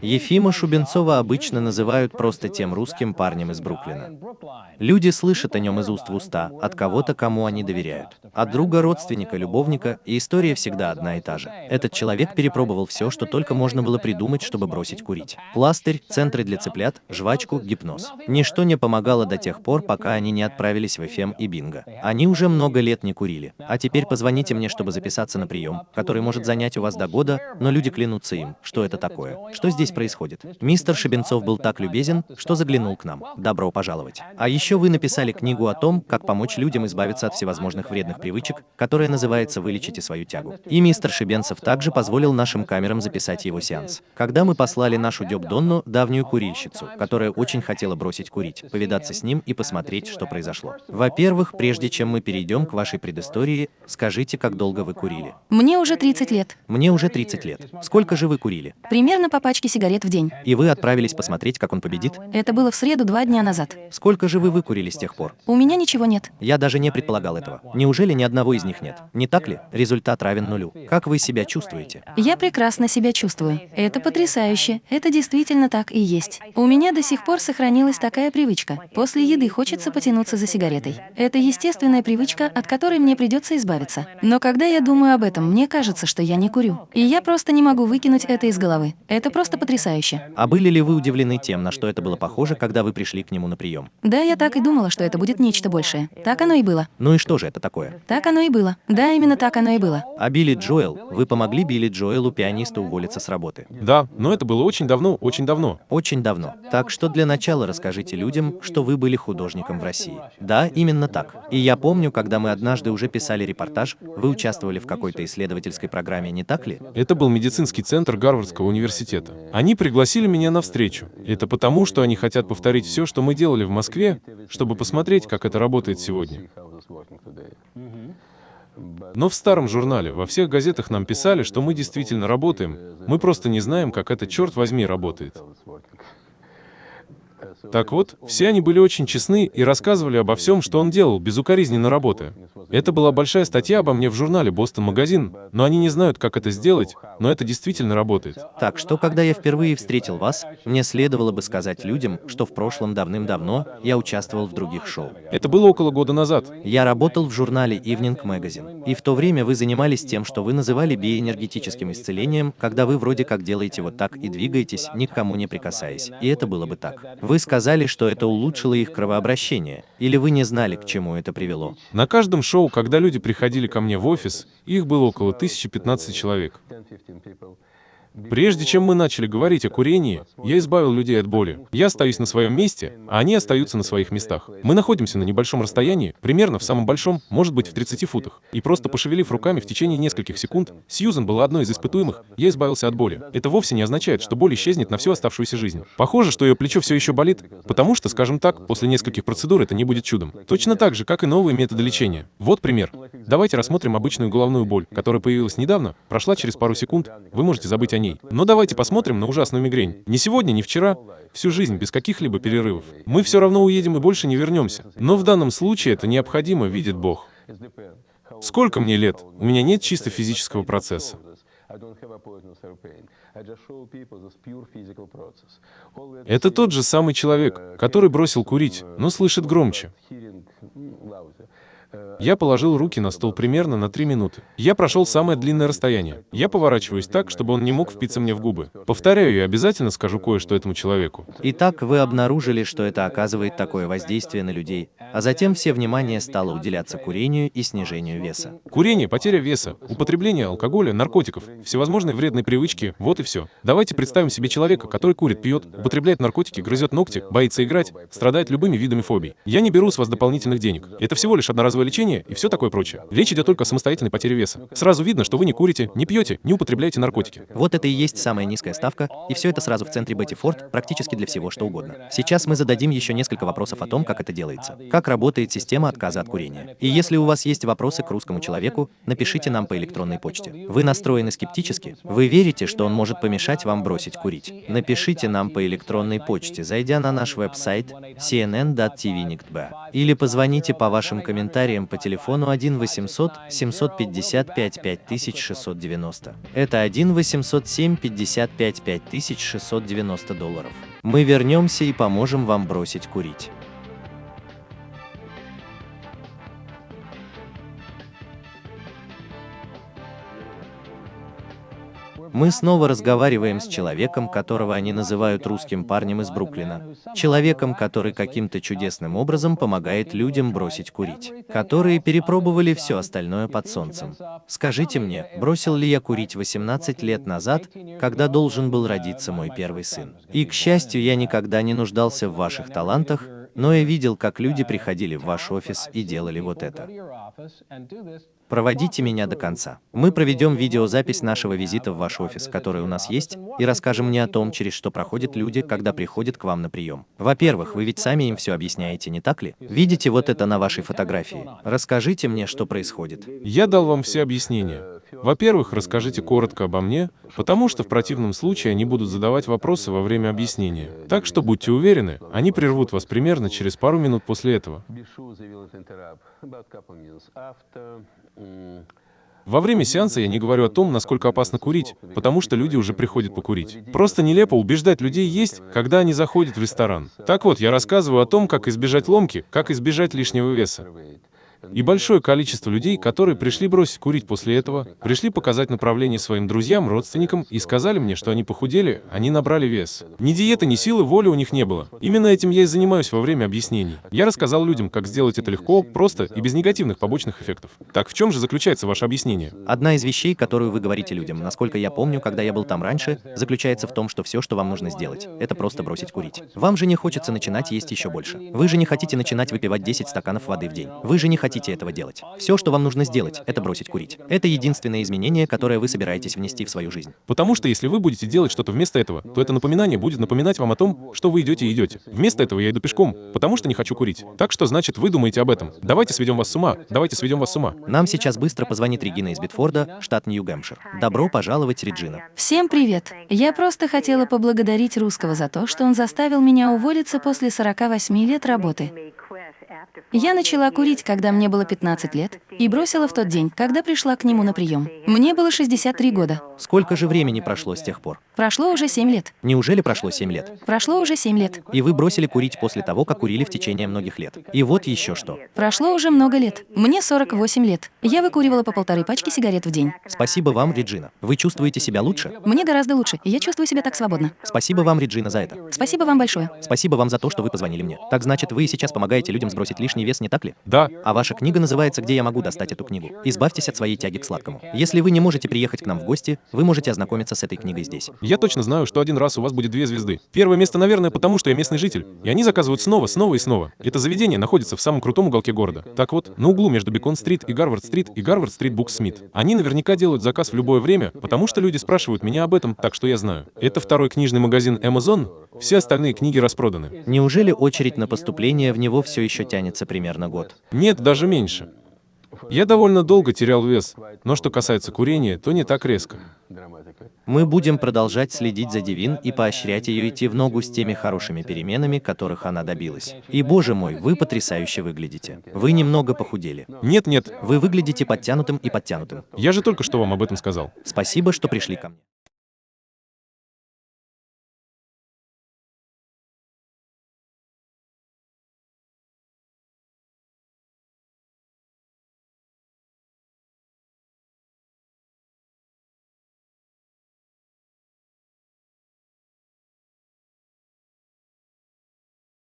Ефима Шубенцова обычно называют просто тем русским парнем из Бруклина. Люди слышат о нем из уст в уста, от кого-то, кому они доверяют. От друга, родственника, любовника, и история всегда одна и та же. Этот человек перепробовал все, что только можно было придумать, чтобы бросить курить. Пластырь, центры для цыплят, жвачку, гипноз. Ничто не помогало до тех пор, пока они не отправились в FM и Бинго. Они уже много лет не курили. А теперь позвоните мне, чтобы записаться на прием, который может занять у вас до года, но люди клянутся им, что это такое, что здесь происходит. Мистер Шебенцов был так любезен, что заглянул к нам. Добро пожаловать. А еще вы написали книгу о том, как помочь людям избавиться от всевозможных вредных привычек, которая называется «Вылечите свою тягу». И мистер Шебенцев также позволил нашим камерам записать его сеанс. Когда мы послали нашу Дёб Донну, давнюю курильщицу, которая очень хотела бросить курить, повидаться с ним и посмотреть, что произошло. Во-первых, прежде чем мы перейдем к вашей предыстории, скажите, как долго вы курили? Мне уже 30 лет. Мне уже 30 лет. Сколько же вы курили? Примерно по пачке сигарет в день. И вы отправились посмотреть, как он победит? Это было в среду два дня назад. Сколько же вы выкурили с тех пор? У меня ничего нет. Я даже не предполагал этого. Неужели ни одного из них нет? Не так ли? Результат равен нулю. Как вы себя чувствуете? Я прекрасно себя чувствую. Это потрясающе. Это действительно так и есть. У меня до сих пор сохранилась такая привычка. После еды хочется потянуться за сигаретой. Это естественная привычка, от которой мне придется избавиться. Но когда я думаю об этом, мне кажется, что я не курю. И я просто не могу выкинуть это из головы. Это просто потрясающе. А были ли вы удивлены тем, на что это было похоже, когда вы пришли к нему на прием? Да, я так и думала, что это будет нечто большее. Так оно и было. Ну и что же это такое? Так оно и было. Да, именно так оно и было. А Билли Джоэл, вы помогли Билли Джоэлу, пианисту, уволиться с работы? Да, но это было очень давно, очень давно. Очень давно. Так что для начала расскажите людям, что вы были художником в России. Да, именно так. И я помню, когда мы однажды уже писали репортаж, вы участвовали в какой-то исследовательской программе, не так ли? Это был медицинский центр Гарвардского университета. Они пригласили меня на встречу. Это потому, что они хотят повторить все, что мы делали в Москве, чтобы посмотреть, как это работает сегодня. Но в старом журнале, во всех газетах нам писали, что мы действительно работаем. Мы просто не знаем, как это, черт возьми, работает. Так вот, все они были очень честны и рассказывали обо всем, что он делал, безукоризненно работая. Это была большая статья обо мне в журнале «Бостон Магазин», но они не знают, как это сделать, но это действительно работает. Так что, когда я впервые встретил вас, мне следовало бы сказать людям, что в прошлом давным-давно я участвовал в других шоу. Это было около года назад. Я работал в журнале Evening Magazine, и в то время вы занимались тем, что вы называли биоэнергетическим исцелением, когда вы вроде как делаете вот так и двигаетесь, никому не прикасаясь. И это было бы так. Вы сказали, что это улучшило их кровообращение, или вы не знали, к чему это привело? На каждом шоу, когда люди приходили ко мне в офис, их было около 1015 человек. Прежде чем мы начали говорить о курении, я избавил людей от боли. Я остаюсь на своем месте, а они остаются на своих местах. Мы находимся на небольшом расстоянии, примерно в самом большом, может быть в 30 футах. И просто пошевелив руками в течение нескольких секунд, Сьюзен была одной из испытуемых, я избавился от боли. Это вовсе не означает, что боль исчезнет на всю оставшуюся жизнь. Похоже, что ее плечо все еще болит, потому что, скажем так, после нескольких процедур это не будет чудом. Точно так же, как и новые методы лечения. Вот пример. Давайте рассмотрим обычную головную боль, которая появилась недавно, прошла через пару секунд, вы можете забыть о ней. Но давайте посмотрим на ужасную мигрень. Не сегодня, не вчера, всю жизнь без каких-либо перерывов. Мы все равно уедем и больше не вернемся. Но в данном случае это необходимо, видит Бог. Сколько мне лет? У меня нет чисто физического процесса. Это тот же самый человек, который бросил курить, но слышит громче. Я положил руки на стол примерно на три минуты. Я прошел самое длинное расстояние. Я поворачиваюсь так, чтобы он не мог впиться мне в губы. Повторяю, я обязательно скажу кое-что этому человеку. Итак, вы обнаружили, что это оказывает такое воздействие на людей, а затем все внимание стало уделяться курению и снижению веса. Курение, потеря веса, употребление алкоголя, наркотиков, всевозможные вредные привычки, вот и все. Давайте представим себе человека, который курит, пьет, употребляет наркотики, грызет ногти, боится играть, страдает любыми видами фобий. Я не беру с вас дополнительных денег. Это всего лишь одноразовое лечение и все такое прочее. Речь идет только о самостоятельной потере веса. Сразу видно, что вы не курите, не пьете, не употребляете наркотики. Вот это и есть самая низкая ставка, и все это сразу в центре Бетти Форд, практически для всего, что угодно. Сейчас мы зададим еще несколько вопросов о том, как это делается. Как как работает система отказа от курения. И если у вас есть вопросы к русскому человеку, напишите нам по электронной почте. Вы настроены скептически? Вы верите, что он может помешать вам бросить курить? Напишите нам по электронной почте, зайдя на наш веб-сайт cnn.tv.nictb или позвоните по вашим комментариям по телефону 1 800 755 5690. Это 1 800 755 5690 долларов. Мы вернемся и поможем вам бросить курить. Мы снова разговариваем с человеком, которого они называют русским парнем из Бруклина. Человеком, который каким-то чудесным образом помогает людям бросить курить. Которые перепробовали все остальное под солнцем. Скажите мне, бросил ли я курить 18 лет назад, когда должен был родиться мой первый сын? И, к счастью, я никогда не нуждался в ваших талантах, но я видел, как люди приходили в ваш офис и делали вот это. Проводите меня до конца. Мы проведем видеозапись нашего визита в ваш офис, который у нас есть, и расскажем мне о том, через что проходят люди, когда приходят к вам на прием. Во-первых, вы ведь сами им все объясняете, не так ли? Видите вот это на вашей фотографии? Расскажите мне, что происходит. Я дал вам все объяснения. Во-первых, расскажите коротко обо мне, потому что в противном случае они будут задавать вопросы во время объяснения. Так что будьте уверены, они прервут вас примерно через пару минут после этого. Во время сеанса я не говорю о том, насколько опасно курить, потому что люди уже приходят покурить. Просто нелепо убеждать людей есть, когда они заходят в ресторан. Так вот, я рассказываю о том, как избежать ломки, как избежать лишнего веса. И большое количество людей, которые пришли бросить курить после этого, пришли показать направление своим друзьям, родственникам и сказали мне, что они похудели, они набрали вес. Ни диеты, ни силы воли у них не было. Именно этим я и занимаюсь во время объяснений. Я рассказал людям, как сделать это легко, просто и без негативных побочных эффектов. Так в чем же заключается ваше объяснение? Одна из вещей, которую вы говорите людям, насколько я помню, когда я был там раньше, заключается в том, что все, что вам нужно сделать, это просто бросить курить. Вам же не хочется начинать есть еще больше. Вы же не хотите начинать выпивать 10 стаканов воды в день. Вы же не хотите хотите этого делать. Все, что вам нужно сделать, это бросить курить. Это единственное изменение, которое вы собираетесь внести в свою жизнь. Потому что если вы будете делать что-то вместо этого, то это напоминание будет напоминать вам о том, что вы идете и идете. Вместо этого я иду пешком, потому что не хочу курить. Так что значит, вы думаете об этом. Давайте сведем вас с ума. Давайте сведем вас с ума. Нам сейчас быстро позвонит Регина из Битфорда, штат Нью-Гэмпшир. Добро пожаловать, Реджина. Всем привет. Я просто хотела поблагодарить русского за то, что он заставил меня уволиться после 48 лет работы. Я начала курить, когда мне было 15 лет, и бросила в тот день, когда пришла к нему на прием. Мне было 63 года. Сколько же времени прошло с тех пор? Прошло уже 7 лет. Неужели прошло 7 лет? Прошло уже 7 лет. И вы бросили курить после того, как курили в течение многих лет. И вот еще что. Прошло уже много лет. Мне 48 лет. Я выкуривала по полторы пачки сигарет в день. Спасибо вам, Реджина. Вы чувствуете себя лучше? Мне гораздо лучше, и я чувствую себя так свободно. Спасибо вам, Реджина, за это. Спасибо вам большое. Спасибо вам за то, что вы позвонили мне. Так значит, вы сейчас помогаете людям сбросить лишний вес, не так ли? Да. А ваша книга называется «Где я могу достать эту книгу?» Избавьтесь от своей тяги к сладкому. Если вы не можете приехать к нам в гости, вы можете ознакомиться с этой книгой здесь. Я точно знаю, что один раз у вас будет две звезды. Первое место, наверное, потому что я местный житель. И они заказывают снова, снова и снова. Это заведение находится в самом крутом уголке города. Так вот, на углу между Бекон-стрит и Гарвард-стрит и Гарвард-стрит Букс-Смит. Они наверняка делают заказ в любое время, потому что люди спрашивают меня об этом, так что я знаю. Это второй книжный магазин Amazon. Все остальные книги распроданы. Неужели очередь на поступление в него все еще тянется примерно год? Нет, даже меньше. Я довольно долго терял вес, но что касается курения, то не так резко. Мы будем продолжать следить за Дивин и поощрять ее идти в ногу с теми хорошими переменами, которых она добилась. И, боже мой, вы потрясающе выглядите. Вы немного похудели. Нет, нет, Вы выглядите подтянутым и подтянутым. я же только что вам об этом сказал. Спасибо, что пришли ко мне.